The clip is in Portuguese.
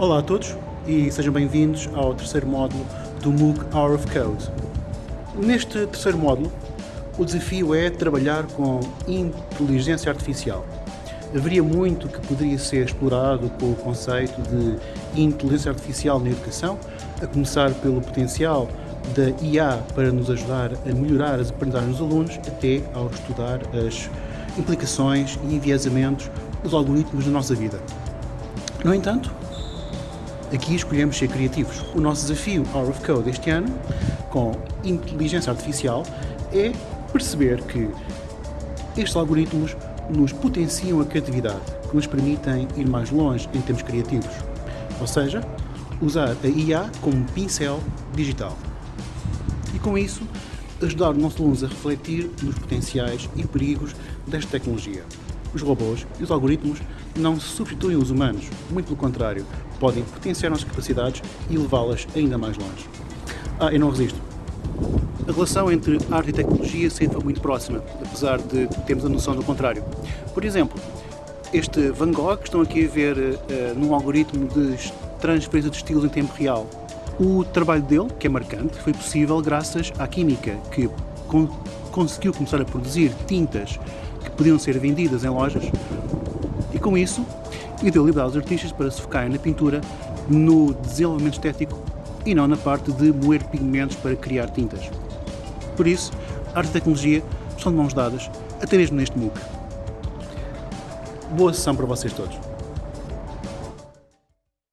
Olá a todos e sejam bem-vindos ao terceiro módulo do MOOC Hour of Code. Neste terceiro módulo, o desafio é trabalhar com inteligência artificial. Haveria muito que poderia ser explorado com o conceito de inteligência artificial na educação, a começar pelo potencial da IA para nos ajudar a melhorar as aprendizagens dos alunos, até ao estudar as implicações e enviesamentos dos algoritmos na nossa vida. No entanto, aqui escolhemos ser criativos. O nosso desafio Hour of Code este ano, com inteligência artificial, é perceber que estes algoritmos nos potenciam a criatividade, que nos permitem ir mais longe em termos criativos. Ou seja, usar a IA como pincel digital. E com isso, ajudar os nossos alunos a refletir nos potenciais e perigos desta tecnologia. Os robôs e os algoritmos não substituem os humanos, muito pelo contrário, podem potenciar nossas capacidades e levá-las ainda mais longe. Ah, eu não resisto. A relação entre arte e tecnologia sempre foi muito próxima, apesar de termos a noção do contrário. Por exemplo, este Van Gogh que estão aqui a ver uh, num algoritmo de transferência de estilos em tempo real. O trabalho dele, que é marcante, foi possível graças à química, que con conseguiu começar a produzir tintas podiam ser vendidas em lojas e com isso e deu liberdade aos artistas para se focarem na pintura, no desenvolvimento estético e não na parte de moer pigmentos para criar tintas. Por isso, arte e tecnologia estão de mãos dadas, até mesmo neste MOOC. Boa sessão para vocês todos.